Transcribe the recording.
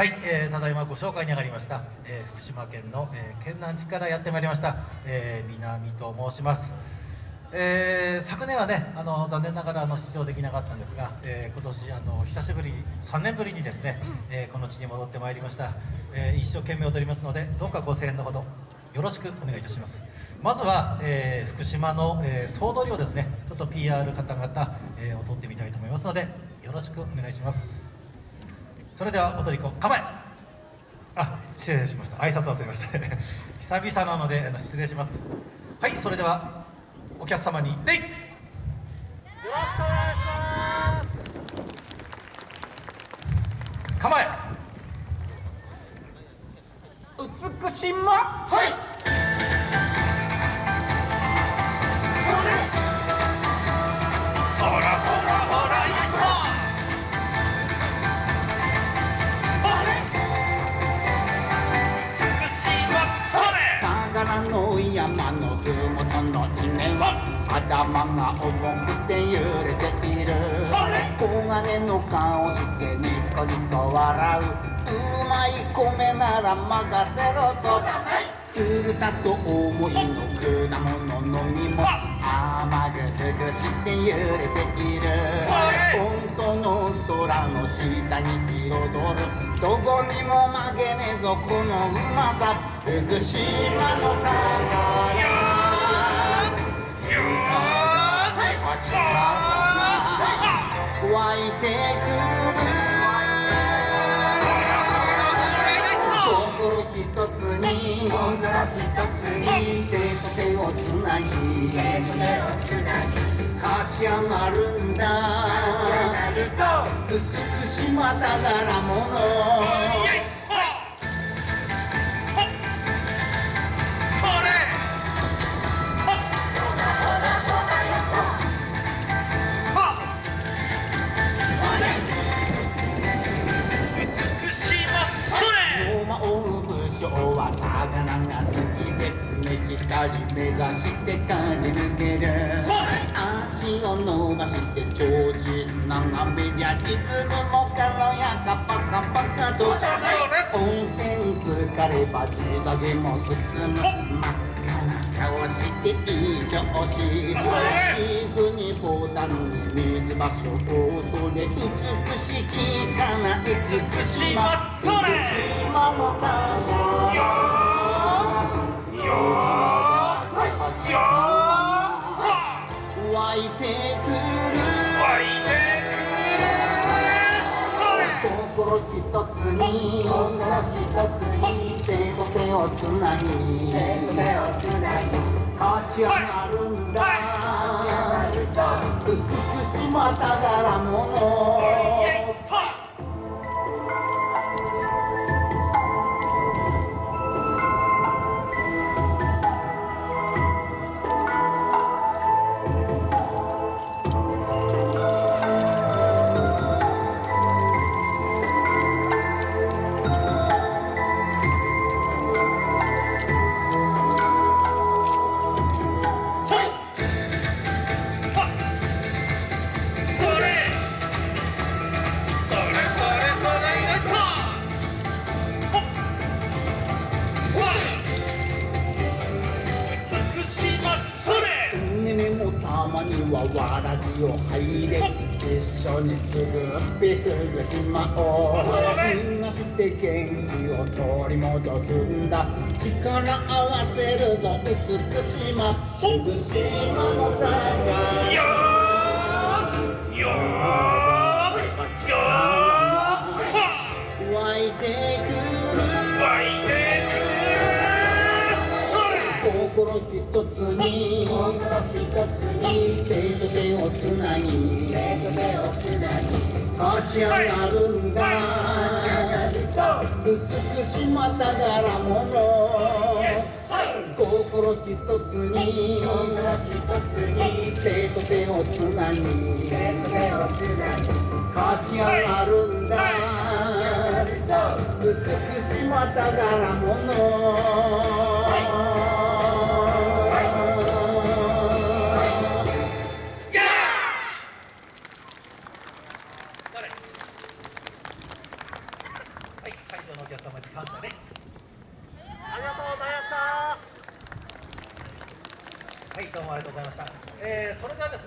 はい、えー、ただいまご紹介に上がりました、えー、福島県の、えー、県南地からやってまいりました、えー、南と申します、えー、昨年はねあの残念ながらあの出場できなかったんですが、えー、今年あの久しぶり3年ぶりにですね、えー、この地に戻ってまいりました、えー、一生懸命踊りますのでどうかご声援のほどよろしくお願いいたします。まずは、えー、福島の、えー、総取りをですねちょっと PR 方々、えー、踊ってみたいと思いますのでよろしくお願いします。それでは踊り子構え。あ失礼しました。挨拶忘れました。久々なので失礼します。はいそれではお客様に礼よろしくお願いします。構え。美しま。はい頭が重くて揺れている。黄金の顔してニコニコ笑う。うまい米なら任せろと。ふるさと思いの果物の実も。甘ぐすぐして揺れている。本当の空の下に彩る。どこにも負けねえぞこのうまさ。福島の宝に心一つに手と手をつなぎ立ち上がるんだ。美しま宝物り目指して駆け抜ける。足を伸ばして長寿眺めりゃリズムも軽やかパカパカと。温泉疲れば地下げも進む。真っ赤な顔していい調子すぐにボタンに水場所をそれ美しきかな美しま美しまのよ湧い。てくる心一つに手と手をつなぎ立ち上がるんだ美しまながらも浜にはわらじを入れ一緒に作ってくれしまおうみんなして元気を取り戻すんだ力合わせるぞ美しま福島の宝よ一つに。心一つに。手と手をつなぎ。手と手をつなぎ立ち上がるんだ美しまたがらもの。心一つに。手と手をつなぎ。立ち上がるんだ。美しまたがらものはい、会場のお客様に感謝ね。ありがとうございましたはい、どうもありがとうございました。えー、それではですね。